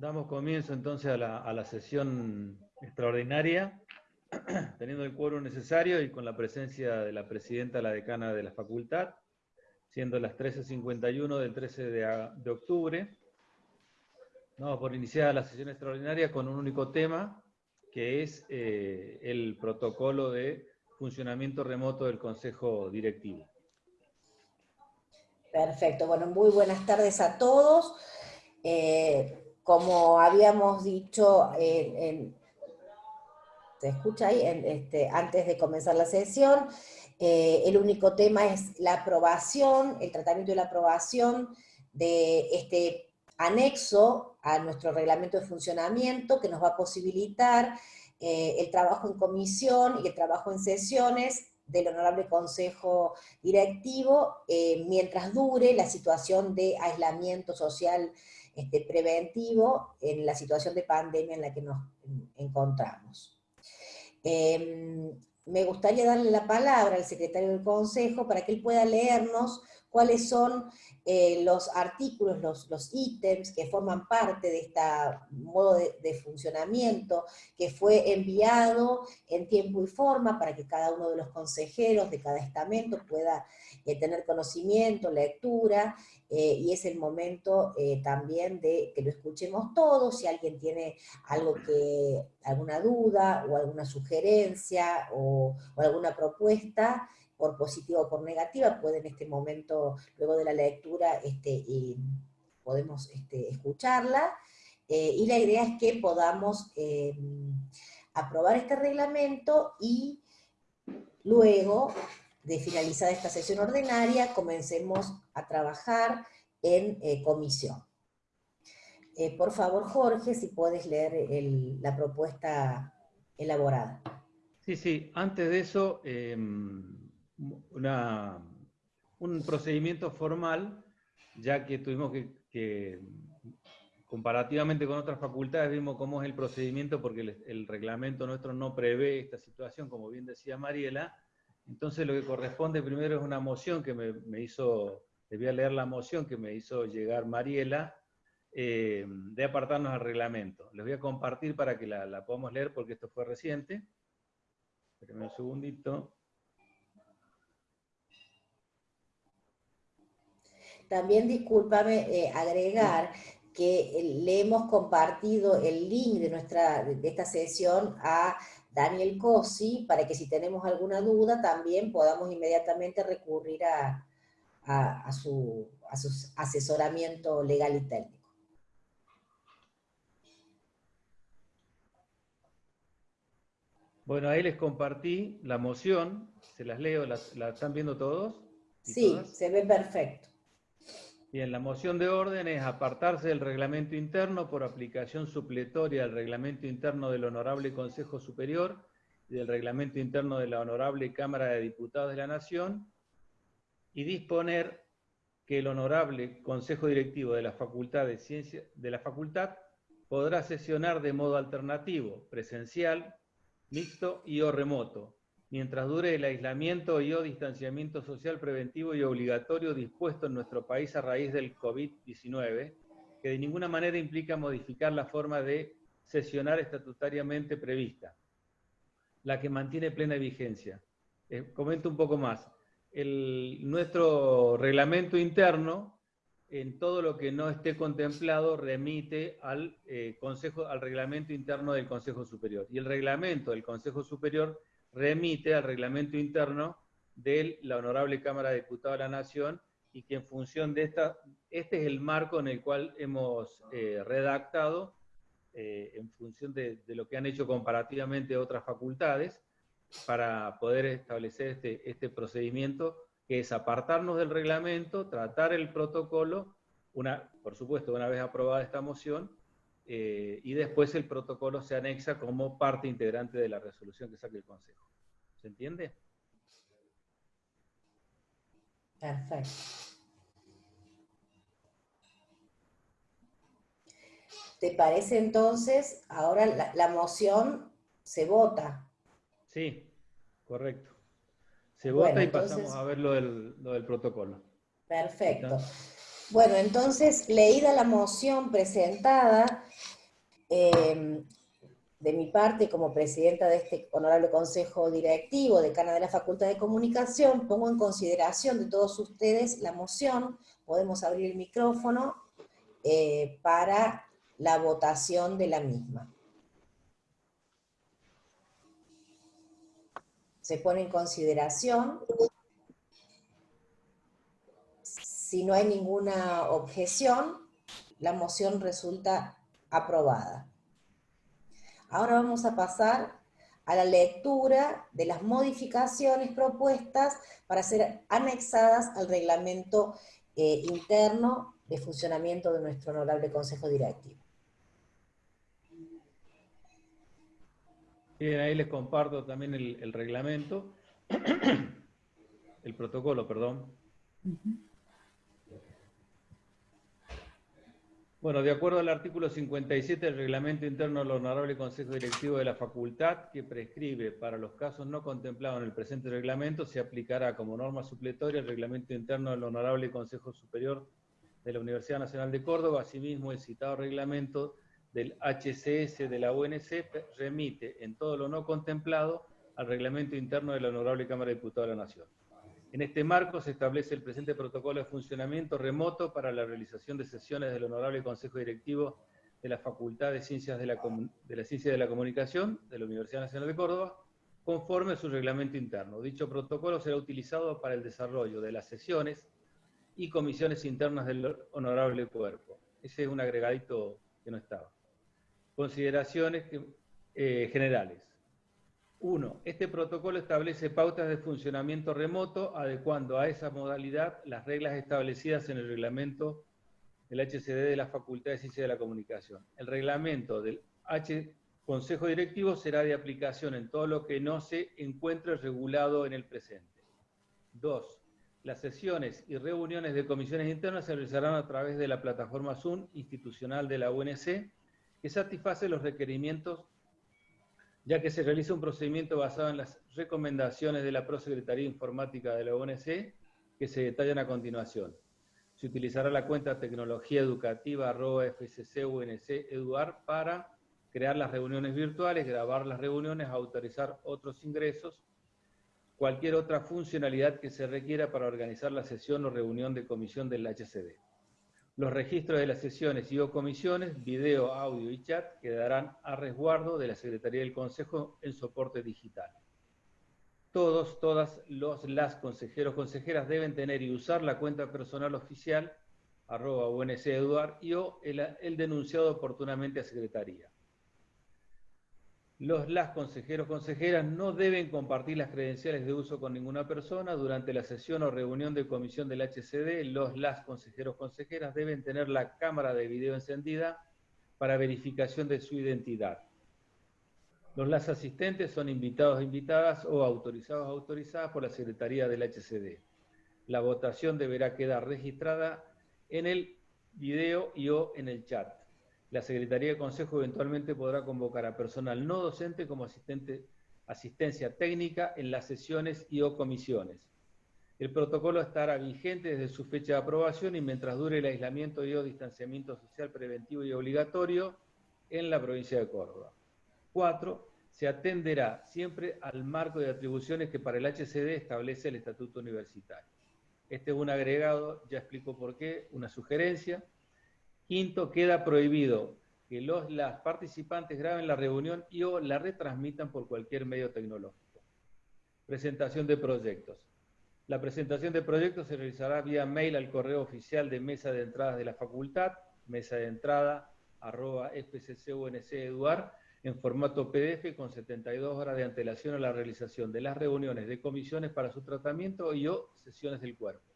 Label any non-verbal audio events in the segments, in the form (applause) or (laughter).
Damos comienzo entonces a la, sesión extraordinaria, (clears throat) teniendo el quórum necesario y con la presencia de la presidenta, la decana de la facultad, siendo las 13.51 del 13 de, octubre. Vamos por iniciar la sesión extraordinaria con un único tema, que es eh, el protocolo de funcionamiento remoto del Consejo Directivo. Perfecto, bueno, muy buenas tardes a todos. Eh, como habíamos dicho, ¿se escucha ahí? Este, antes de comenzar la sesión, eh, el único tema es la aprobación, el tratamiento y la aprobación de este anexo a nuestro reglamento de funcionamiento que nos va a posibilitar eh, el trabajo en comisión y el trabajo en sesiones del Honorable Consejo Directivo eh, mientras dure la situación de aislamiento social este, preventivo en la situación de pandemia en la que nos encontramos. Em, me gustaría darle la palabra al secretario del Consejo para que él pueda leernos cuáles son eh, los artículos, los, ítems que forman parte de este modo de, funcionamiento que fue enviado en tiempo y forma para que cada uno de los consejeros de cada estamento pueda eh, tener conocimiento, lectura, eh, y es el momento también de que lo escuchemos todos, si alguien tiene algo que, alguna duda o alguna sugerencia o alguna propuesta, por positiva o por negativa, puede en este momento, luego de la lectura, este, podemos este, escucharla, eh, y la idea es que podamos eh, aprobar este reglamento y luego de finalizar esta sesión ordinaria, comencemos a trabajar en eh, comisión. por favor, Jorge, si puedes leer la propuesta elaborada. Sí, sí, antes de eso, em, una, un procedimiento formal, ya que tuvimos que, comparativamente con otras facultades, vimos cómo es el procedimiento, porque el, reglamento nuestro no prevé esta situación, como bien decía Mariela, entonces lo que corresponde primero es una moción que me, hizo, debía leer la moción que me hizo llegar Mariela, eh, de apartarnos al reglamento. Les voy a compartir para que la, la podamos leer porque esto fue reciente. Espérenme un segundito. También discúlpame eh, agregar que le hemos compartido el link de, nuestra, de esta sesión a Daniel Cosi, para que si tenemos alguna duda también podamos inmediatamente recurrir a, su, a su asesoramiento legal y técnico. Bueno, ahí les compartí la moción, se las leo, ¿la, están viendo todos? Sí, se ve perfecto. Bien, la moción de orden es apartarse del reglamento interno por aplicación supletoria al reglamento interno del Honorable Consejo Superior y del reglamento interno de la Honorable Cámara de Diputados de la Nación y disponer que el Honorable Consejo Directivo de la Facultad de Ciencia de la Facultad podrá sesionar de modo alternativo, presencial, mixto y o remoto, mientras dure el aislamiento y o distanciamiento social preventivo y obligatorio dispuesto en nuestro país a raíz del COVID-19, que de ninguna manera implica modificar la forma de sesionar estatutariamente prevista, la que mantiene plena vigencia. Eh, comento un poco más. nuestro reglamento interno, en todo lo que no esté contemplado, remite al, eh, consejo, al reglamento interno del Consejo Superior. Y el reglamento del Consejo Superior remite al reglamento interno de la Honorable Cámara de Diputados de la Nación y que en función de esta, este es el marco en el cual hemos eh, redactado, eh, en función de, lo que han hecho comparativamente otras facultades, para poder establecer este, este procedimiento, que es apartarnos del reglamento, tratar el protocolo, una, por supuesto, una vez aprobada esta moción, eh, y después el protocolo se anexa como parte integrante de la resolución que saque el Consejo. ¿Se entiende? Perfecto. ¿Te parece entonces, ahora la, moción se vota? Sí, correcto. Se vota y pasamos a ver lo del, protocolo. Perfecto. Bueno, entonces, leída la moción presentada, em, de mi parte, como presidenta de este honorable consejo directivo, decana de la Facultad de Comunicación, pongo en consideración de todos ustedes la moción, podemos abrir el micrófono eh, para la votación de la misma. Se pone en consideración. Si no hay ninguna objeción, la moción resulta aprobada. Ahora vamos a pasar a la lectura de las modificaciones propuestas para ser anexadas al reglamento eh, interno de funcionamiento de nuestro honorable Consejo Directivo. Bien, ahí les comparto también el, reglamento, (clears throat) el protocolo, perdón. Bueno, de acuerdo al artículo 57 del Reglamento Interno del Honorable Consejo Directivo de la Facultad, que prescribe para los casos no contemplados en el presente reglamento, se aplicará como norma supletoria el Reglamento Interno del Honorable Consejo Superior de la Universidad Nacional de Córdoba. Asimismo, el citado reglamento del HCS de la UNC remite en todo lo no contemplado al Reglamento Interno de la Honorable Cámara de Diputados de la Nación. En este marco se establece el presente protocolo de funcionamiento remoto para la realización de sesiones del Honorable Consejo Directivo de la Facultad de Ciencias de la, Ciencia de la Comunicación de la Universidad Nacional de Córdoba, conforme a su reglamento interno. Dicho protocolo será utilizado para el desarrollo de las sesiones y comisiones internas del honorable cuerpo. Ese es un agregadito que no estaba. Consideraciones eh, generales. Uno, este protocolo establece pautas de funcionamiento remoto, adecuando a esa modalidad las reglas establecidas en el reglamento del HCD de la Facultad de Ciencia de la Comunicación. El reglamento del H Consejo Directivo será de aplicación en todo lo que no se encuentre regulado en el presente. Dos, las sesiones y reuniones de comisiones internas se realizarán a través de la plataforma Zoom institucional de la UNC, que satisface los requerimientos ya que se realiza un procedimiento basado en las recomendaciones de la Prosecretaría Informática de la ONC, que se detallan a continuación. Se utilizará la cuenta tecnología educativa eduar para crear las reuniones virtuales, grabar las reuniones, autorizar otros ingresos, cualquier otra funcionalidad que se requiera para organizar la sesión o reunión de comisión del HCD. Los registros de las sesiones y o comisiones, video, audio y chat quedarán a resguardo de la Secretaría del Consejo en soporte digital. Todos, todas los, las consejeros, consejeras deben tener y usar la cuenta personal oficial, arroba UNC y o el denunciado oportunamente a Secretaría. Los las consejeros consejeras no deben compartir las credenciales de uso con ninguna persona. Durante la sesión o reunión de comisión del HCD, los las consejeros consejeras deben tener la cámara de video encendida para verificación de su identidad. Los las asistentes son invitados e invitadas o autorizados autorizadas por la Secretaría del HCD. La votación deberá quedar registrada en el video y o en el chat. La Secretaría de Consejo eventualmente podrá convocar a personal no docente como asistente, asistencia técnica en las sesiones y o comisiones. El protocolo estará vigente desde su fecha de aprobación y mientras dure el aislamiento y o distanciamiento social preventivo y obligatorio en la provincia de Córdoba. Cuatro, se atenderá siempre al marco de atribuciones que para el HCD establece el Estatuto Universitario. Este es un agregado, ya explico por qué, una sugerencia, Quinto, queda prohibido que los, las participantes graben la reunión y o la retransmitan por cualquier medio tecnológico. Presentación de proyectos. La presentación de proyectos se realizará vía mail al correo oficial de mesa de entradas de la facultad, mesa de entrada arroba fccuncEduar, en formato PDF con 72 horas de antelación a la realización de las reuniones de comisiones para su tratamiento y o sesiones del cuerpo.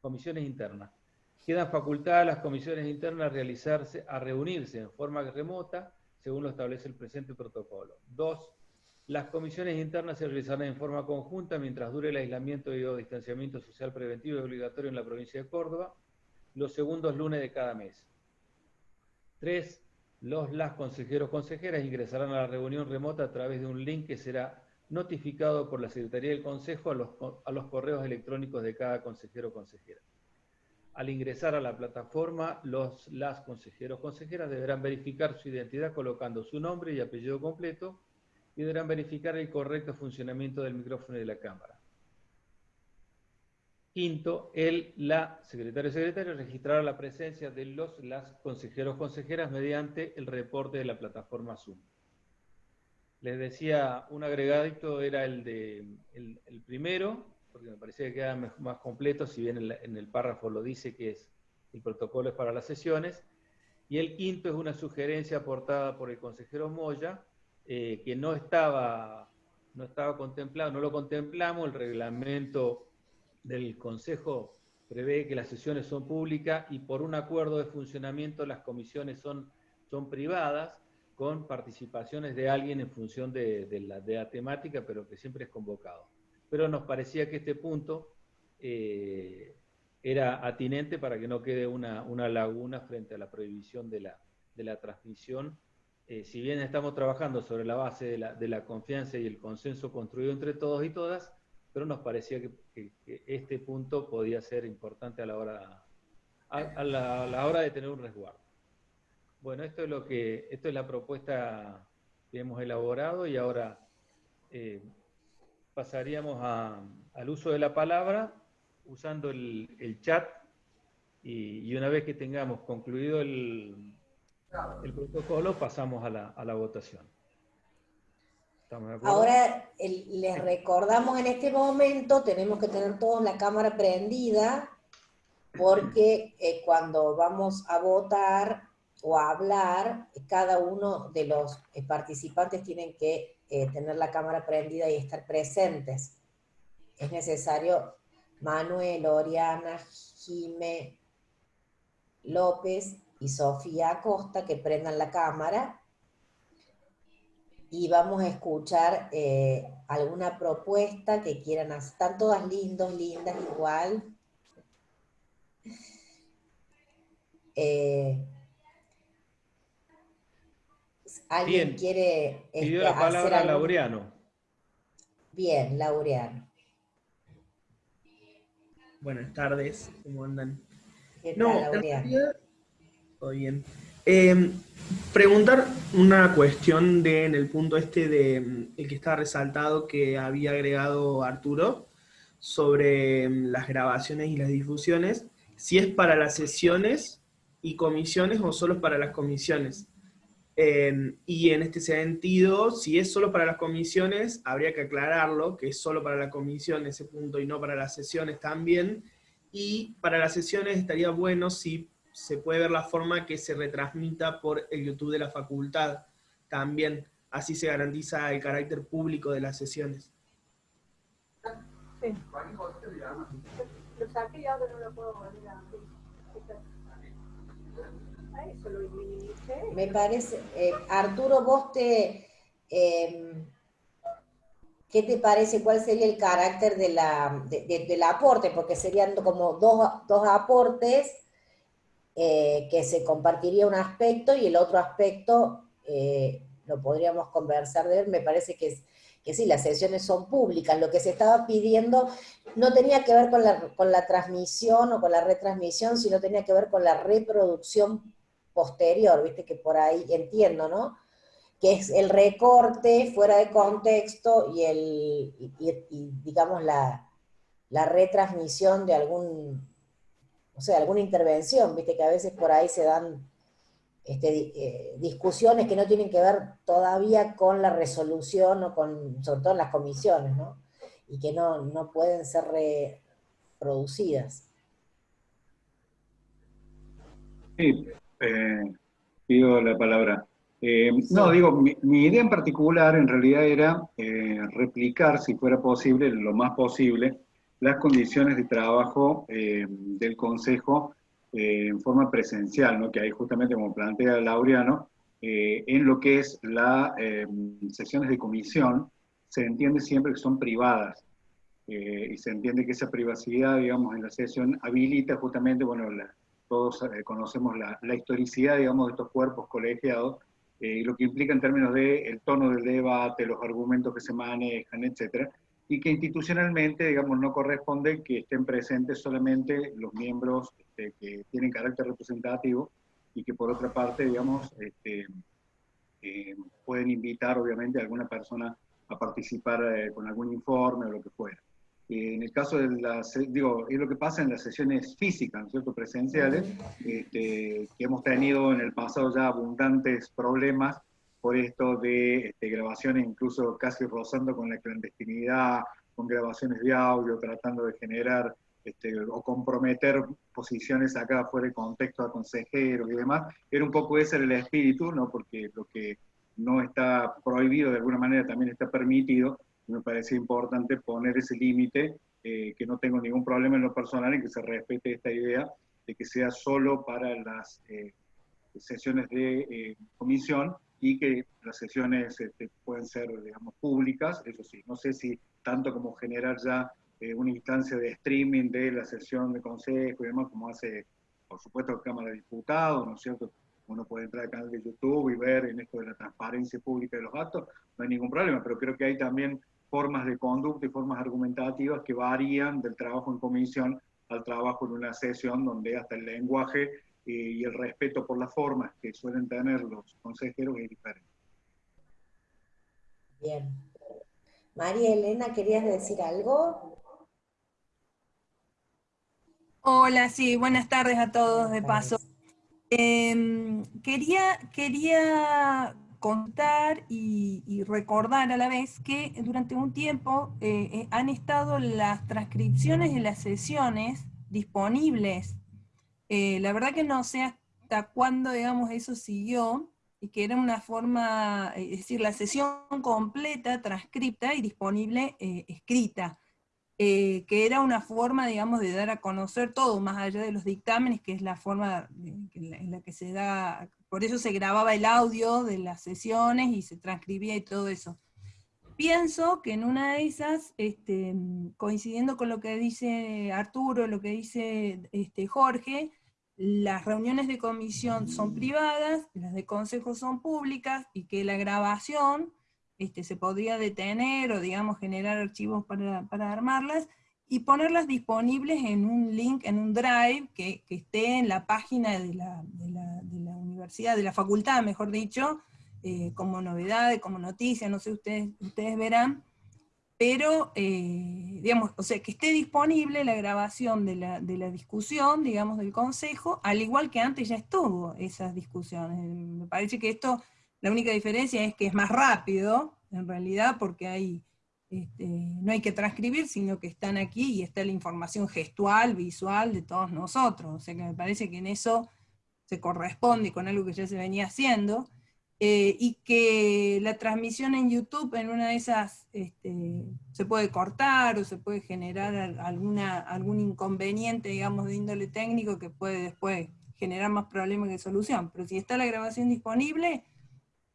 Comisiones internas. Quedan facultadas las comisiones internas a realizarse, reunirse en forma remota, según lo establece el presente protocolo. Dos, las comisiones internas se realizarán en forma conjunta mientras dure el aislamiento y o distanciamiento social preventivo y obligatorio en la provincia de Córdoba, los segundos lunes de cada mes. Tres, los las consejeros consejeras ingresarán a la reunión remota a través de un link que será notificado por la Secretaría del Consejo a los, a los correos electrónicos de cada consejero consejera. Al ingresar a la plataforma, los las consejeros consejeras deberán verificar su identidad colocando su nombre y apellido completo y deberán verificar el correcto funcionamiento del micrófono y de la cámara. Quinto, el, la secretario secretario registrará la presencia de los las consejeros consejeras mediante el reporte de la plataforma Zoom. Les decía, un agregadito era el de el primero, porque me parecía que queda más completo, si bien en, el párrafo lo dice que es el protocolo es para las sesiones. Y el quinto es una sugerencia aportada por el consejero Moya, eh, que no estaba, no estaba contemplado, no lo contemplamos, el reglamento del Consejo prevé que las sesiones son públicas y por un acuerdo de funcionamiento las comisiones son, son privadas, con participaciones de alguien en función de, la, de la temática, pero que siempre es convocado pero nos parecía que este punto eh, era atinente para que no quede una, laguna frente a la prohibición de la, transmisión. Eh, si bien estamos trabajando sobre la base de la, confianza y el consenso construido entre todos y todas, pero nos parecía que, este punto podía ser importante a la hora, a, la, hora de tener un resguardo. Bueno, esto es lo que, esto es la propuesta que hemos elaborado y ahora eh, pasaríamos al uso de la palabra usando el, chat y, una vez que tengamos concluido el, protocolo pasamos a la, votación. Ahora les recordamos en este momento, tenemos que tener todos la cámara prendida porque eh, cuando vamos a votar o a hablar, cada uno de los eh, participantes tienen que eh, tener la cámara prendida y estar presentes. Es necesario Manuel, Oriana, Jime, López y Sofía Acosta que prendan la cámara y vamos a escuchar eh, alguna propuesta que quieran hacer. Están todas lindos, lindas, igual. Eh, ¿Alguien quiere Pidió este, la palabra a Laureano. Bien, Laureano. Buenas tardes, ¿cómo andan? ¿Qué no, todo bien. Em, preguntar una cuestión de, en el punto este de em, el que estaba resaltado que había agregado Arturo sobre em, las grabaciones y las difusiones, si es para las sesiones y comisiones o solo para las comisiones. Em, y en este sentido, si es solo para las comisiones, habría que aclararlo, que es solo para la comisión ese punto y no para las sesiones también. Y para las sesiones estaría bueno si se puede ver la forma que se retransmita por el YouTube de la facultad también. Así se garantiza el carácter público de las sesiones. Sí. Lo saqué y ahora no lo puedo volver a me parece, eh, Arturo, vos te, em, ¿qué te parece? ¿Cuál sería el carácter de la, del aporte? Porque serían como dos, aportes eh, que se compartiría un aspecto y el otro aspecto eh, lo podríamos conversar de él. Me parece que, que sí, las sesiones son públicas. Lo que se estaba pidiendo no tenía que ver con la, con la transmisión o con la retransmisión, sino tenía que ver con la reproducción posterior, viste que por ahí entiendo, ¿no? Que es el recorte fuera de contexto y, el, digamos, la, retransmisión de algún, o sea, alguna intervención, viste que a veces por ahí se dan este, eh, discusiones que no tienen que ver todavía con la resolución o con, sobre todo en las comisiones, ¿no? Y que no, no pueden ser reproducidas. Sí, eh, pido la palabra. Eh, no, digo, mi, idea en particular en realidad era eh, replicar, si fuera posible, lo más posible, las condiciones de trabajo del Consejo en forma presencial, ¿no? que ahí justamente como plantea Laureano, en lo que es las sesiones de comisión, se entiende siempre que son privadas. y se entiende que esa privacidad, digamos, en la sesión habilita justamente, bueno, la, todos eh, conocemos la, historicidad, digamos, de estos cuerpos colegiados, eh, y lo que implica en términos del el tono del debate, los argumentos que se manejan, etc. y que institucionalmente, digamos, no corresponde que estén presentes solamente los miembros este, que tienen carácter representativo y que por otra parte, digamos, este, eh, pueden invitar obviamente a alguna persona a participar eh, con algún informe o lo que fuera. En el caso de las, digo, es lo que pasa en las sesiones físicas, ¿no es cierto?, presenciales, este, que hemos tenido en el pasado ya abundantes problemas por esto de este, grabaciones incluso casi rozando con la clandestinidad, con grabaciones de audio, tratando de generar este, o comprometer posiciones acá fuera de contexto a consejeros y demás. Era un poco ese el espíritu, ¿no? porque lo que no está prohibido de alguna manera también está permitido, me parece importante poner ese límite, eh, que no tengo ningún problema en lo personal y que se respete esta idea de que sea solo para las eh, sesiones de eh, comisión y que las sesiones este, pueden ser, digamos, públicas, eso sí, no sé si tanto como generar ya eh, una instancia de streaming de la sesión de consejo y demás, como hace, por supuesto, Cámara de Diputados, ¿no es cierto? Uno puede entrar al canal de YouTube y ver en esto de la transparencia pública de los actos, no hay ningún problema, pero creo que hay también formas de conducta y formas argumentativas que varían del trabajo en comisión al trabajo en una sesión donde hasta el lenguaje y el respeto por las formas que suelen tener los consejeros es diferente. Bien. María Elena, ¿querías decir algo? Hola, sí, buenas tardes a todos de paso. Em, quería, quería contar y, recordar a la vez que durante un tiempo eh, eh, han estado las transcripciones de las sesiones disponibles. Eh, la verdad que no sé hasta cuándo, digamos, eso siguió, y que era una forma, es decir, la sesión completa, transcripta y disponible eh, que era una forma, digamos, de dar a conocer todo, más allá de los dictámenes, que es la forma en la que se da, por eso se grababa el audio de las sesiones y se transcribía y todo eso. Pienso que en una de esas, este, coincidiendo con lo que dice Arturo, lo que dice este, Jorge, las reuniones de comisión son privadas, las de consejo son públicas, y que la grabación este, se podría detener o digamos generar archivos para, armarlas, y ponerlas disponibles en un link, en un drive, que, esté en la página de la, universidad, de la facultad, mejor dicho, eh, como novedad, como noticia, no sé, ustedes, ustedes verán, pero, eh, digamos, o sea, que esté disponible la grabación de la, discusión, digamos, del Consejo, al igual que antes ya estuvo esas discusiones. Me parece que esto, la única diferencia es que es más rápido, en realidad, porque hay, este, no hay que transcribir, sino que están aquí y está la información gestual, visual de todos nosotros. O sea que me parece que en eso se corresponde con algo que ya se venía haciendo, eh, y que la transmisión en YouTube en una de esas este, se puede cortar o se puede generar algún inconveniente, digamos, de índole técnico que puede después generar más problemas que solución. Pero si está la grabación disponible,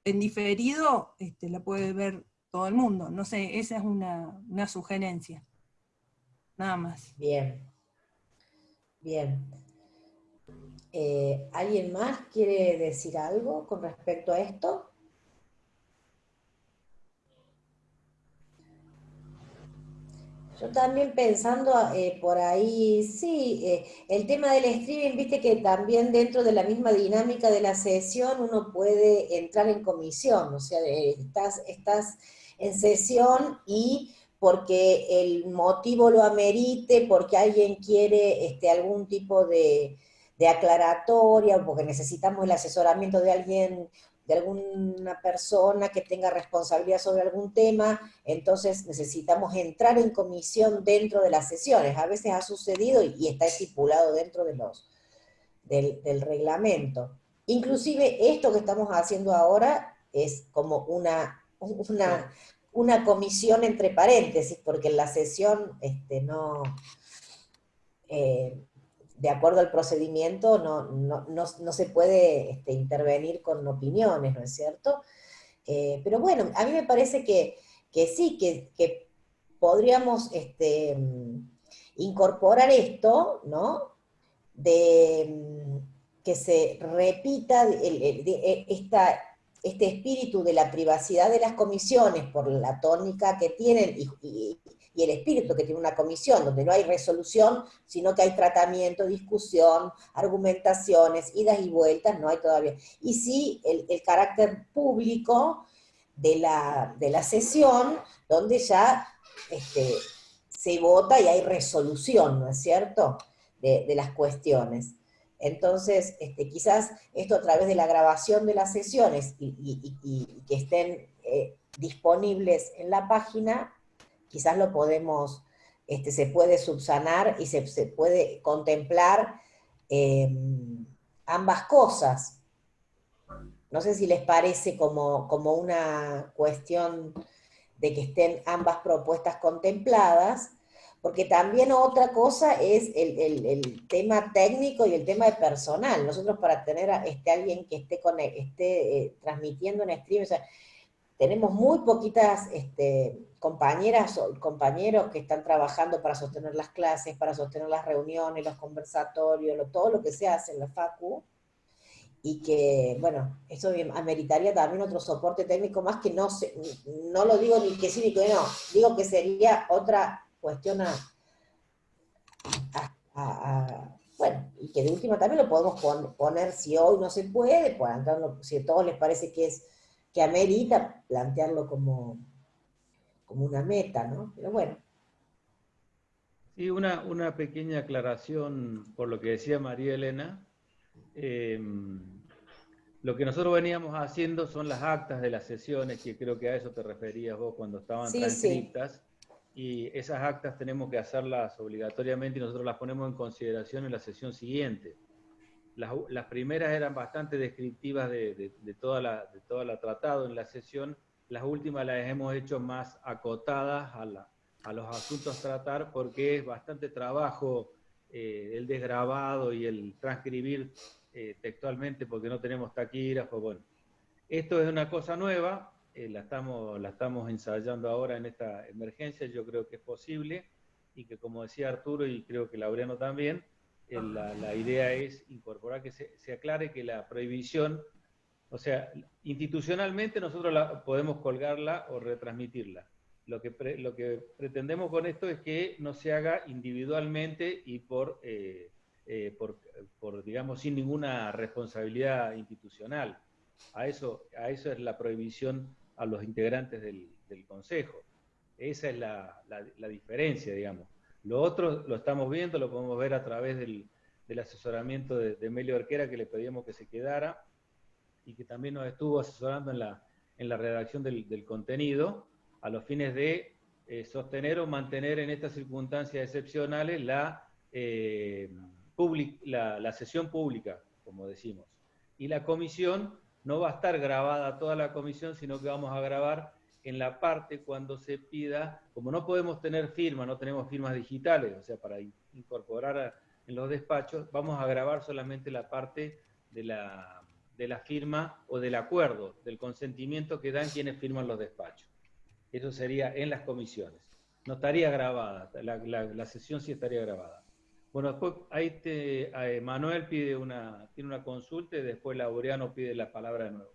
en diferido, este, la puede ver todo el mundo. No sé, esa es una, una sugerencia. Nada más. Bien. Bien. Eh, ¿Alguien más quiere decir algo con respecto a esto? Yo también pensando eh, por ahí, sí, eh, el tema del streaming, viste que también dentro de la misma dinámica de la sesión uno puede entrar en comisión, o sea, estás, estás en sesión y porque el motivo lo amerite, porque alguien quiere este, algún tipo de, de aclaratoria, porque necesitamos el asesoramiento de alguien, de alguna persona que tenga responsabilidad sobre algún tema, entonces necesitamos entrar en comisión dentro de las sesiones. A veces ha sucedido y está estipulado dentro de los, del, reglamento. Inclusive esto que estamos haciendo ahora es como una, una, comisión entre paréntesis, porque la sesión este, no... Eh, de acuerdo al procedimiento no, se puede este, intervenir con opiniones, ¿no es cierto? Eh, pero bueno, a mí me parece que, sí, que, podríamos este, incorporar esto, ¿no? De que se repita e, este espíritu de la privacidad de las comisiones por la tónica que tienen y el espíritu que tiene una comisión, donde no hay resolución, sino que hay tratamiento, discusión, argumentaciones, idas y vueltas, no hay todavía. Y sí, el, carácter público de la, de la sesión, donde ya este, se vota y hay resolución, ¿no es cierto?, de, de las cuestiones. Entonces, este, quizás esto a través de la grabación de las sesiones y, que estén eh, disponibles en la página, quizás lo podemos, este, se puede subsanar y se, puede contemplar em, ambas cosas. No sé si les parece como, como una cuestión de que estén ambas propuestas contempladas, porque también otra cosa es el, tema técnico y el tema de personal. Nosotros para tener a este, alguien que esté, con, esté eh, transmitiendo en stream, tenemos muy poquitas este, compañeras o compañeros que están trabajando para sostener las clases, para sostener las reuniones, los conversatorios, todo lo que se hace en la FACU, y que, bueno, eso ameritaría también otro soporte técnico más que no, no lo digo ni que sí ni que no, digo que sería otra cuestión a, bueno, y que de última también lo podemos poner, si hoy no se puede, pues, si a todos les parece que es que amerita plantearlo como, como una meta, ¿no? Pero bueno. Sí, una, una pequeña aclaración por lo que decía María Elena. Em, lo que nosotros veníamos haciendo son las actas de las sesiones, que creo que a eso te referías vos cuando estaban transcritas y esas actas tenemos que hacerlas obligatoriamente y nosotros las ponemos en consideración en la sesión siguiente. Las, primeras eran bastante descriptivas de, toda la, de toda la tratado en la sesión, las últimas las hemos hecho más acotadas a, la, a los asuntos a tratar porque es bastante trabajo eh, el desgrabado y el transcribir eh, textualmente porque no tenemos taquígrafo. Bueno, esto es una cosa nueva, eh, la, estamos, la estamos ensayando ahora en esta emergencia, yo creo que es posible y que como decía Arturo y creo que Laureano también, eh, la, idea es incorporar que se, aclare que la prohibición, o sea, institucionalmente nosotros la, podemos colgarla o retransmitirla. Lo que, lo que pretendemos con esto es que no se haga individualmente y por, eh, por, por, digamos, sin ninguna responsabilidad institucional. A eso, a eso es la prohibición a los integrantes del, Consejo. Esa es la, diferencia, digamos. Lo otro lo estamos viendo, lo podemos ver a través del, asesoramiento de, de, Melio Arquera, que le pedimos que se quedara, y que también nos estuvo asesorando en la, en la redacción del, contenido, a los fines de eh, sostener o mantener en estas circunstancias excepcionales la, eh, la, la sesión pública, como decimos. Y la comisión no va a estar grabada toda la comisión, sino que vamos a grabar en la parte cuando se pida, como no podemos tener firma, no tenemos firmas digitales, o sea, para incorporar en los despachos, vamos a grabar solamente la parte de la, de la firma o del acuerdo, del consentimiento que dan quienes firman los despachos. Eso sería en las comisiones. No estaría grabada, la, la sesión sí estaría grabada. Bueno, después ahí te, Manuel pide una, tiene una consulta y después Laureano pide la palabra de nuevo.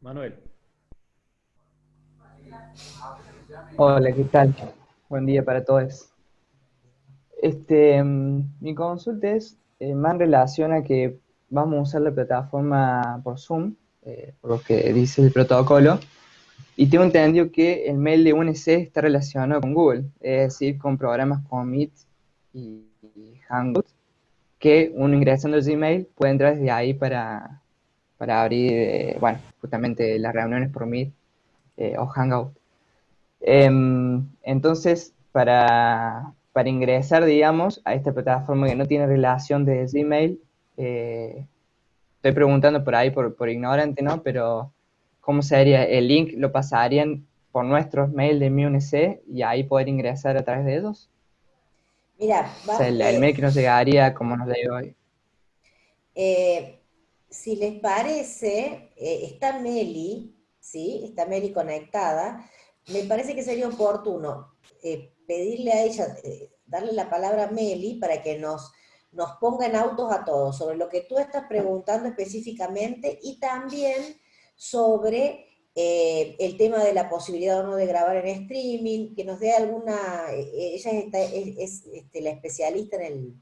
Manuel. Hola, ¿qué tal? Buen día para todos. Este, mm, mi consulta es eh, más en relación a que vamos a usar la plataforma por Zoom, eh, por lo que dice el protocolo, y tengo entendido que el mail de UNC está relacionado con Google, es decir, con programas como Meet y, Hangout, que uno ingresando el Gmail puede entrar desde ahí para, abrir, eh, bueno, justamente las reuniones por Meet eh, o Hangout. Em, entonces, para, ingresar, digamos, a esta plataforma que no tiene relación de Gmail, eh, estoy preguntando por ahí por, por ignorante, ¿no? Pero ¿cómo sería? El link lo pasarían por nuestros mail de MiUNC y ahí poder ingresar a través de ellos. Mira, o sea, el, mail que nos llegaría como nos llegó hoy. Eh, si les parece, eh, está Meli, ¿sí? Está Meli conectada. Me parece que sería oportuno eh, pedirle a ella, darle la palabra a Meli para que nos, nos ponga en autos a todos sobre lo que tú estás preguntando específicamente y también sobre eh, el tema de la posibilidad o no de grabar en streaming, que nos dé alguna, eh, ella es, este, la especialista en el,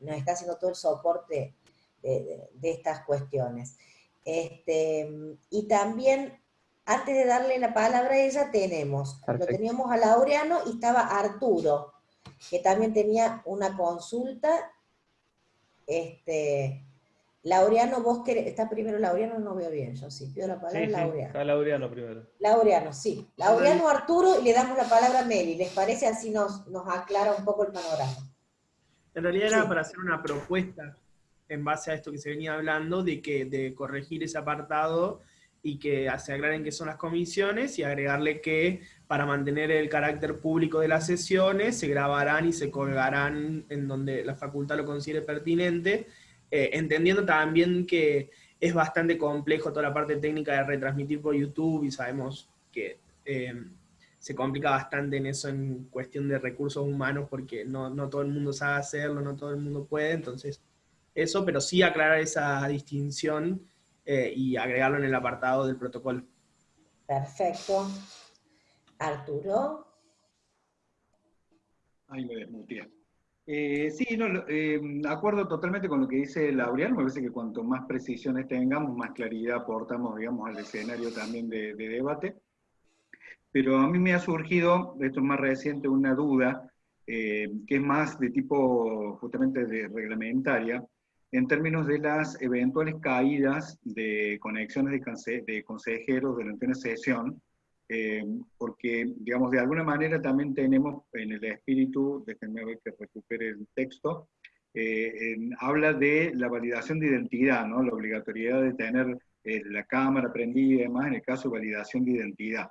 nos está haciendo todo el soporte de, estas cuestiones. Este, y también, antes de darle la palabra a ella, tenemos, lo teníamos a Laureano y estaba Arturo, que también tenía una consulta, este, Laureano, vos querés, está primero Laureano, no veo bien, yo sí, pido la palabra a Laureano. está Laureano primero. Laureano, sí. Laureano, Arturo, y le damos la palabra a Meli, ¿les parece? Así nos, nos aclara un poco el panorama. En realidad era para hacer una propuesta en base a esto que se venía hablando, de que de corregir ese apartado y que se aclaren qué son las comisiones y agregarle que para mantener el carácter público de las sesiones se grabarán y se colgarán en donde la facultad lo considere pertinente eh, entendiendo también que es bastante complejo toda la parte técnica de retransmitir por YouTube y sabemos que eh, se complica bastante en eso en cuestión de recursos humanos porque no, todo el mundo sabe hacerlo, no todo el mundo puede, entonces eso, pero sí aclarar esa distinción eh, y agregarlo en el apartado del protocolo. Perfecto. Arturo. Ahí me desmuteé. Eh, sí, no, eh, acuerdo totalmente con lo que dice Laureano, me parece que cuanto más precisiones tengamos, más claridad aportamos, digamos, al escenario también de, debate. Pero a mí me ha surgido, esto es más reciente, una duda, eh, que es más de tipo justamente de reglamentaria, en términos de las eventuales caídas de conexiones de, de consejeros durante una sesión, eh, porque, digamos, de alguna manera también tenemos en el espíritu, déjenme ver que recupere el texto, eh, habla de la validación de identidad, ¿no? la obligatoriedad de tener eh, la cámara prendida y demás en el caso de validación de identidad.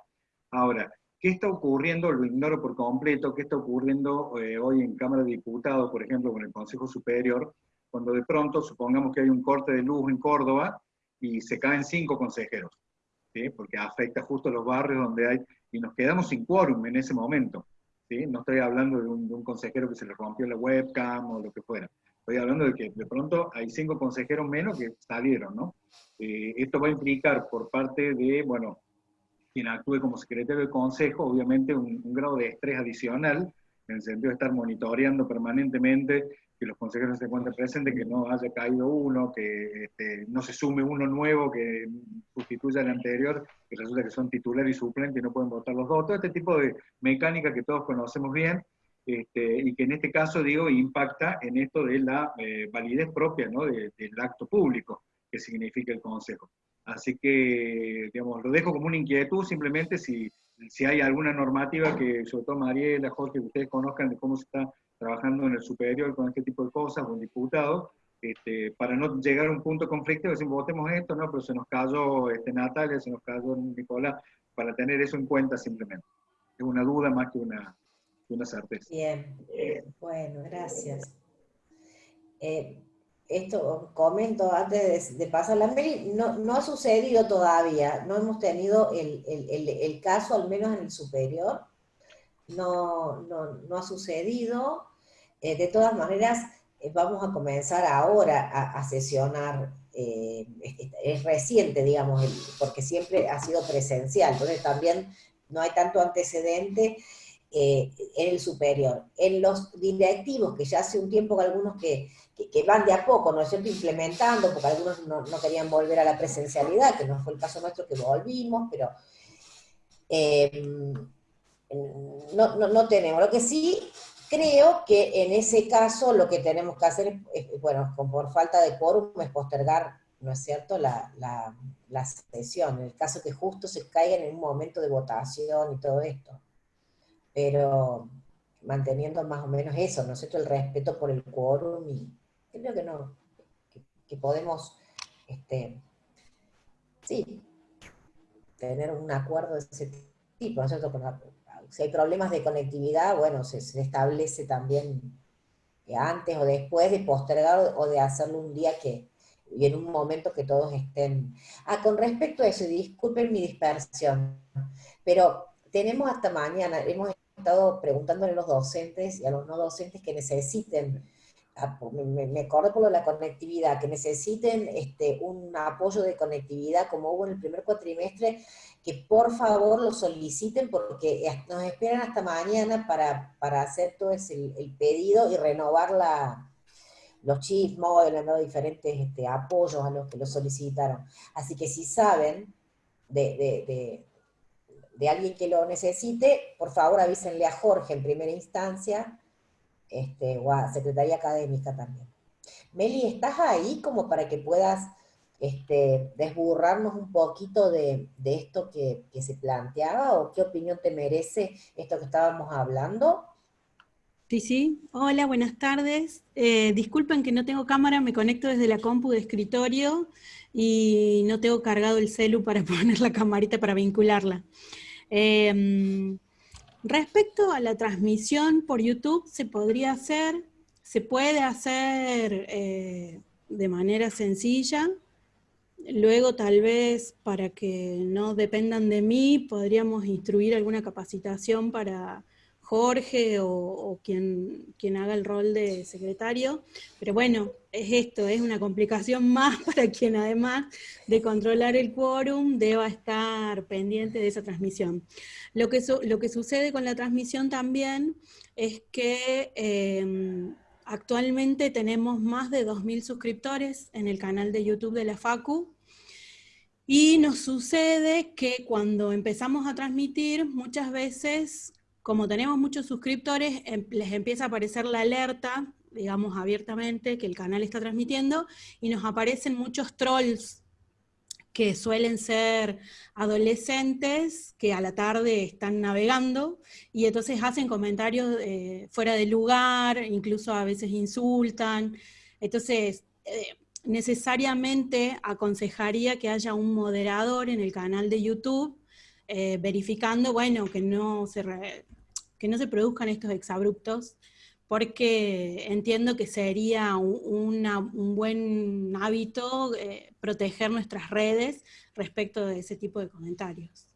Ahora, ¿qué está ocurriendo? Lo ignoro por completo, ¿qué está ocurriendo hoy en Cámara de Diputados, por ejemplo, con el Consejo Superior, cuando de pronto supongamos que hay un corte de luz en Córdoba y se caen cinco consejeros? porque afecta justo a los barrios donde hay, y nos quedamos sin quórum en ese momento. ¿sí? No estoy hablando de un, consejero que se le rompió la webcam o lo que fuera. Estoy hablando de que de pronto hay cinco consejeros menos que salieron, ¿no? Eh, esto va a implicar por parte de, bueno, quien actúe como secretario de consejo, obviamente un, un grado de estrés adicional, en el sentido de estar monitoreando permanentemente que los consejeros se encuentren presentes, que no haya caído uno, que este, no se sume uno nuevo que sustituya al anterior, que resulta que son titular y suplente y no pueden votar los dos. Todo este tipo de mecánica que todos conocemos bien este, y que en este caso, digo, impacta en esto de la eh, validez propia ¿no? del acto público que significa el consejo. Así que, digamos, lo dejo como una inquietud, simplemente si, si hay alguna normativa que, sobre todo Mariela, Jorge, que ustedes conozcan de cómo se está trabajando en el superior con este tipo de cosas, con diputados, este, para no llegar a un punto de conflicto, decimos, votemos esto, no, pero se nos cayó este, Natalia, se nos cayó Nicolás, para tener eso en cuenta simplemente. Es una duda más que una, una certeza. Bien, bueno, gracias. Eh, esto comento antes de, pasar la mail, no, no, ha sucedido todavía, no hemos tenido el, el, el caso, al menos en el superior, no, no, no ha sucedido. Eh, de todas maneras, eh, vamos a comenzar ahora a, sesionar, eh, es, reciente, digamos, porque siempre ha sido presencial, entonces también no hay tanto antecedente en el superior. En los directivos, que ya hace un tiempo que algunos que, van de a poco, ¿no es cierto?, implementando, porque algunos no, no, querían volver a la presencialidad, que no fue el caso nuestro que volvimos, pero no, no, tenemos. Lo que sí creo que en ese caso lo que tenemos que hacer es, bueno, por falta de quórum es postergar, ¿no es cierto?, la, la, sesión, en el caso que justo se caiga en un momento de votación y todo esto. Pero manteniendo más o menos eso, ¿no es cierto?, el respeto por el quórum y creo que no, que, podemos, este, sí, tener un acuerdo de ese tipo, ¿no es cierto?, con si hay problemas de conectividad, bueno, se, establece también antes o después de postergar o de hacerlo un día que, y en un momento que todos estén... Ah, con respecto a eso, disculpen mi dispersión, pero tenemos hasta mañana, hemos estado preguntándole a los docentes y a los no docentes que necesiten me, me acuerdo por lo de la conectividad, que necesiten este, un apoyo de conectividad como hubo en el primer cuatrimestre, que por favor lo soliciten porque nos esperan hasta mañana para, hacer todo el, pedido y renovar la, los chips móviles, los diferentes este, apoyos a los que lo solicitaron. Así que si saben de, de, alguien que lo necesite, por favor avísenle a Jorge en primera instancia, este, o a Secretaría Académica también. Meli, ¿estás ahí como para que puedas este, desburrarnos un poquito de, esto que, se planteaba o qué opinión te merece esto que estábamos hablando. Sí, sí. Hola, buenas tardes. Eh, disculpen que no tengo cámara, me conecto desde la compu de escritorio y no tengo cargado el celu para (laughs) poner la camarita para vincularla. Em, respecto a la transmisión por YouTube, se podría hacer, se puede hacer eh, de manera sencilla, Luego, tal vez, para que no dependan de mí, podríamos instruir alguna capacitación para Jorge o, quien, quien, haga el rol de secretario. Pero bueno, es esto, es una complicación (laughs) más para quien además de controlar el quórum deba estar pendiente de esa transmisión. Lo que, lo que sucede con la transmisión también es que... Em, actualmente tenemos más de 2.000 suscriptores en el canal de YouTube de la FACU, y nos sucede que cuando empezamos a transmitir, muchas veces, como tenemos muchos suscriptores, em, les empieza a aparecer la alerta, digamos abiertamente, que el canal está transmitiendo, y nos aparecen muchos trolls que suelen ser adolescentes que a la tarde están navegando y entonces hacen comentarios eh, fuera de lugar, incluso a veces insultan. Entonces, eh, necesariamente aconsejaría que haya un moderador en el canal de YouTube eh, verificando, bueno, que no, se que no se produzcan estos exabruptos, porque entiendo que sería un, buen hábito eh, proteger nuestras redes respecto de ese tipo de comentarios.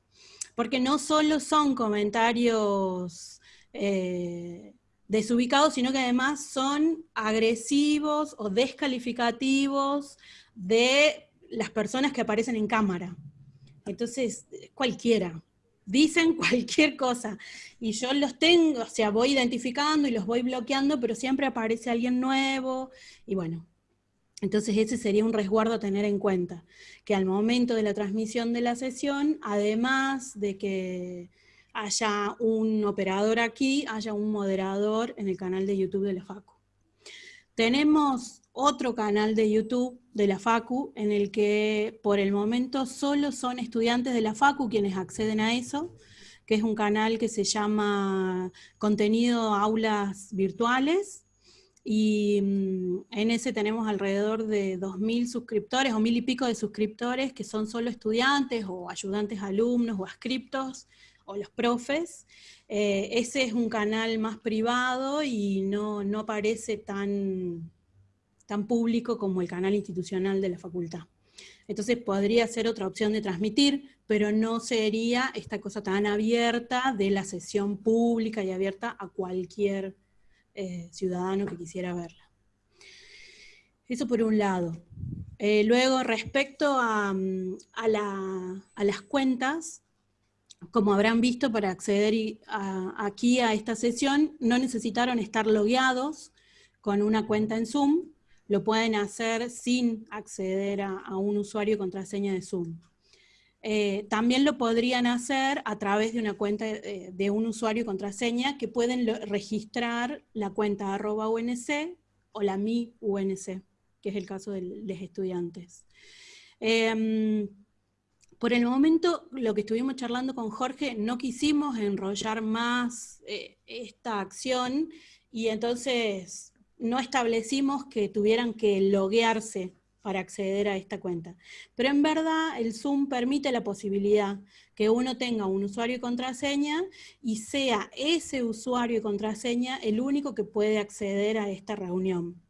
Porque no solo son comentarios eh, desubicados, sino que además son agresivos o descalificativos de las personas que aparecen en cámara. Entonces, cualquiera, dicen (laughs) cualquier cosa. Y yo los tengo, o sea, voy identificando y los voy bloqueando, pero siempre aparece alguien nuevo. Y bueno, entonces ese sería un resguardo a tener en cuenta, que al momento de la transmisión de la sesión, además de que haya un operador aquí, haya un moderador en el canal de YouTube de la FACU. Tenemos otro canal de YouTube de la FACU en el que por el momento solo son estudiantes de la FACU quienes acceden a eso, que es un canal que se llama Contenido Aulas Virtuales, y mm, en ese tenemos alrededor de 2.000 suscriptores o mil y pico de suscriptores que son solo estudiantes o ayudantes alumnos o ascriptos o los profes. Eh, ese es un canal más privado y no, no parece tan, tan público como el canal institucional de la facultad. Entonces podría ser otra opción de transmitir, pero no sería esta cosa tan abierta de la sesión pública y abierta a cualquier eh, ciudadano que quisiera verla. Eso por un lado. Eh, luego, respecto a, a, la, a, las cuentas, como habrán visto, para acceder aquí a esta sesión, no necesitaron estar logueados con una cuenta en Zoom, lo pueden hacer sin acceder a, un usuario y contraseña de Zoom. Eh, también lo podrían hacer a través de una cuenta eh, de, un usuario y contraseña que pueden registrar la cuenta arroba UNC o la mi UNC, que es el caso de los estudiantes. Em, por el momento, lo que estuvimos charlando con Jorge, no quisimos enrollar más eh, esta acción y entonces no establecimos que tuvieran que loguearse para acceder a esta cuenta. Pero en verdad el Zoom permite la posibilidad que uno tenga un usuario y contraseña y sea ese usuario y contraseña el único que puede acceder a esta reunión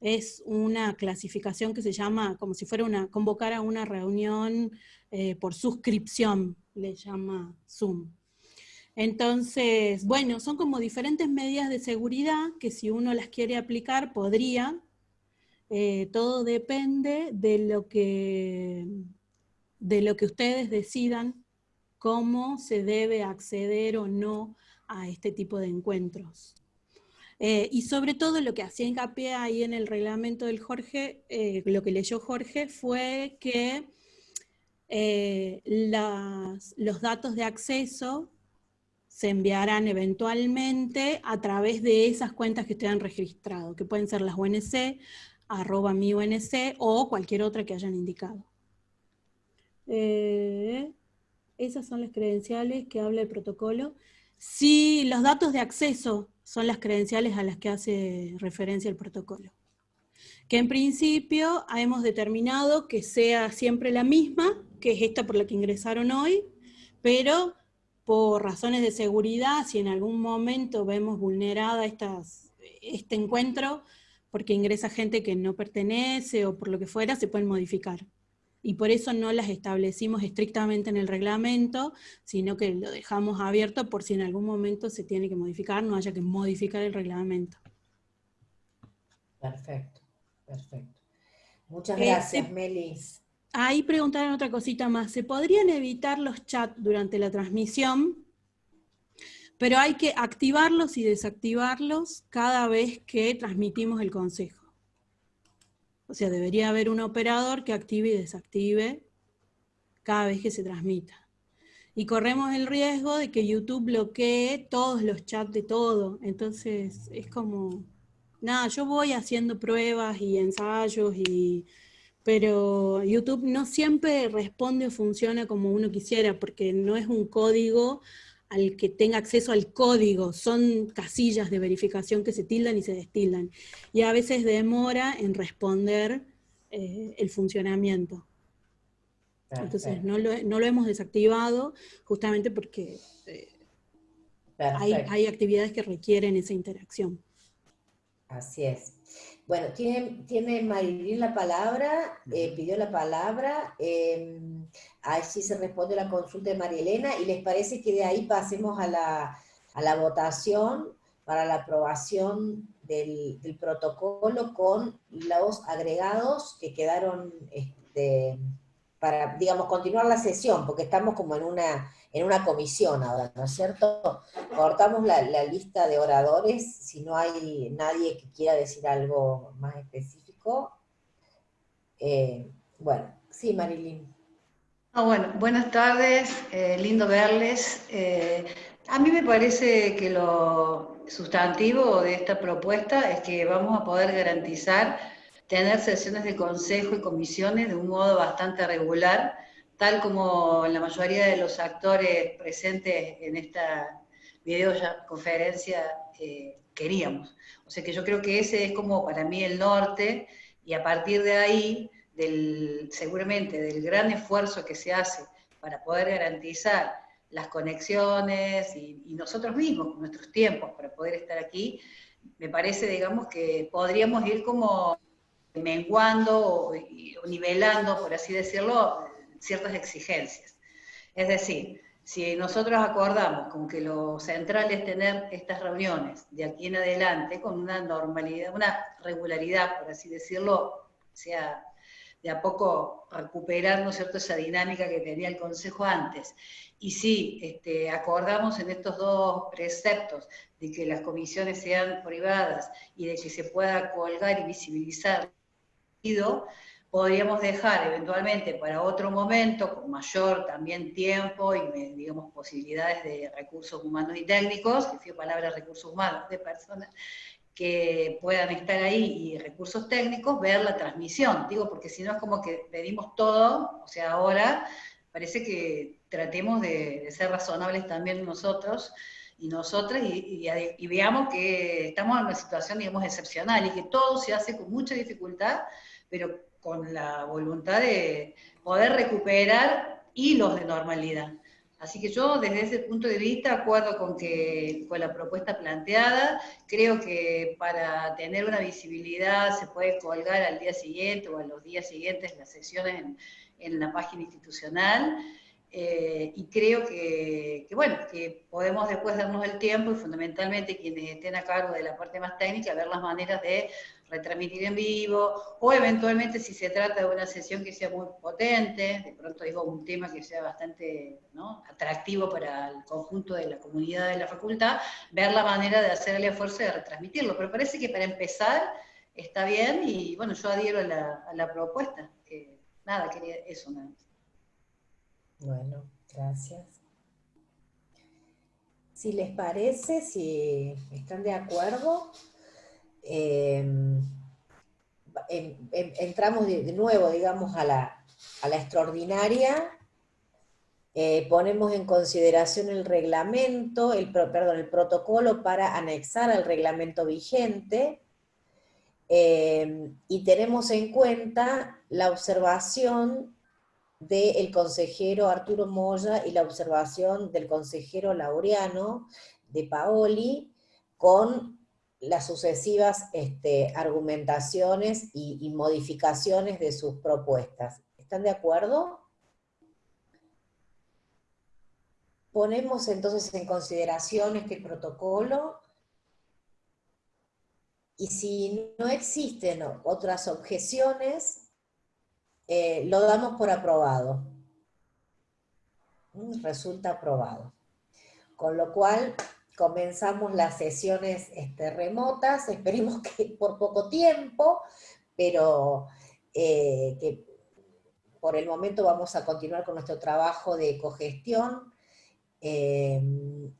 es una clasificación que se llama como si fuera una, convocar a una reunión eh, por suscripción, le llama Zoom. Entonces, bueno, son como diferentes medidas de seguridad que si uno las quiere aplicar podría. Eh, todo depende de lo, que, de lo que ustedes decidan cómo se debe acceder o no a este tipo de encuentros. Eh, y sobre todo lo que hacía hincapié ahí en el reglamento del Jorge, eh, lo que leyó Jorge fue que los datos de acceso se enviarán eventualmente a través de esas cuentas que han registrado, que pueden ser las UNC, arroba mi UNC o cualquier otra que hayan indicado. Eh, esas son las credenciales que habla el protocolo. Si los datos de acceso son las credenciales a las que hace referencia el protocolo. Que en principio hemos determinado que sea siempre la misma, que es esta por la que ingresaron hoy, pero por razones de seguridad, si en algún momento vemos vulnerada estas, este encuentro, porque ingresa gente que no pertenece o por lo que fuera, se pueden modificar. Y por eso no las establecimos estrictamente en el reglamento, sino que lo dejamos abierto por si en algún momento se tiene que modificar, no haya que modificar el reglamento. Perfecto, perfecto. Muchas gracias, eh, Melis. Ahí preguntaron otra cosita más. ¿Se podrían evitar los chats durante la transmisión? Pero hay que activarlos y desactivarlos cada vez que transmitimos el consejo. O sea, debería haber un operador que active y desactive cada vez que se transmita. Y corremos el riesgo de que YouTube bloquee todos los chats de todo. Entonces, es como, nada, yo voy haciendo pruebas y ensayos y pero YouTube no siempre responde o funciona como uno quisiera, porque no es un código al que tenga acceso al código, son casillas de verificación que se tildan y se destildan. Y a veces demora en responder eh, el funcionamiento. Entonces no lo, hemos desactivado justamente porque eh, hay, hay actividades que requieren esa interacción. Así es. Bueno, tiene, tiene Marilyn la palabra, eh, pidió la palabra, eh, ahí sí se responde la consulta de María Elena, y les parece que de ahí pasemos a la, votación para la aprobación del, protocolo con los agregados que quedaron este, para, digamos, continuar la sesión, porque estamos como en una, en una comisión ahora, ¿no es cierto? Cortamos la, lista de oradores, si no hay nadie que quiera decir algo más específico. Eh, bueno, sí, Marilyn. Ah, bueno, buenas tardes, eh, lindo verles. Eh, a mí me parece que lo sustantivo de esta propuesta es que vamos a poder garantizar tener sesiones de consejo y comisiones de un modo bastante regular, tal como la mayoría de los actores presentes en esta videoconferencia eh, queríamos. O sea que yo creo que ese es como para mí el norte, y a partir de ahí, del, seguramente del gran esfuerzo que se hace para poder garantizar las conexiones y, y nosotros mismos, nuestros tiempos para poder estar aquí, me parece, digamos, que podríamos ir como menguando o, nivelando, por así decirlo, ciertas exigencias. Es decir, si nosotros acordamos con que lo central es tener estas reuniones de aquí en adelante con una normalidad, una regularidad, por así decirlo, sea de a poco recuperar, ¿no cierto?, esa dinámica que tenía el Consejo antes. Y si este, acordamos en estos dos preceptos de que las comisiones sean privadas y de que se pueda colgar y visibilizar podríamos dejar eventualmente para otro momento, con mayor también tiempo y, digamos, posibilidades de recursos humanos y técnicos, que fue palabra recursos humanos, de personas que puedan estar ahí y recursos técnicos, ver la transmisión. Digo, porque si no es como que pedimos todo, o sea, ahora parece que tratemos de, ser razonables también nosotros y nosotras y, y, veamos que estamos en una situación, digamos, excepcional y que todo se hace con mucha dificultad pero con la voluntad de poder recuperar hilos de normalidad. Así que yo desde ese punto de vista acuerdo con, que, con la propuesta planteada, creo que para tener una visibilidad se puede colgar al día siguiente o a los días siguientes las sesiones en, en la página institucional, eh, y creo que, bueno, que podemos después darnos el tiempo y fundamentalmente quienes estén a cargo de la parte más técnica, ver las maneras de retransmitir en vivo, o eventualmente si se trata de una sesión que sea muy potente, de pronto digo un tema que sea bastante atractivo para el conjunto de la comunidad de la facultad, ver la manera de hacer el esfuerzo de retransmitirlo. Pero parece que para empezar está bien y bueno, yo adhiero a la, propuesta. Que, nada, quería eso nada. Bueno, gracias. Si les parece, si están de acuerdo, em, em, em, entramos de, nuevo, digamos, a la, extraordinaria, eh, ponemos en consideración el reglamento, el, perdón, el protocolo para anexar al reglamento vigente, y tenemos en cuenta la observación del consejero Arturo Moya y la observación del consejero Laureano de Paoli con las sucesivas este, argumentaciones y, modificaciones de sus propuestas. ¿Están de acuerdo? Ponemos entonces en consideración este protocolo y si no existen otras objeciones, eh, lo damos por aprobado. Mm, resulta aprobado. Con lo cual, comenzamos las sesiones este, remotas, esperemos (laughs) que por poco tiempo, pero eh, que por el momento vamos a continuar con nuestro trabajo de cogestión, eh,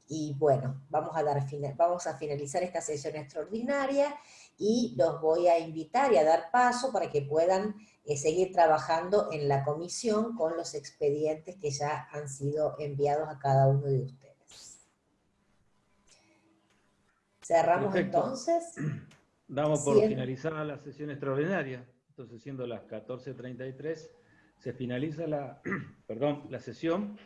y bueno, vamos a, dar, vamos a finalizar esta sesión extraordinaria, y los voy a invitar y a dar paso para que puedan eh, seguir trabajando en la comisión con los expedientes que ya han sido enviados a cada uno de ustedes. Cerramos entonces. (clears throat) Damos por finalizada la sesión extraordinaria. Entonces, siendo las 14.33, se finaliza la, (clears throat) perdón, la sesión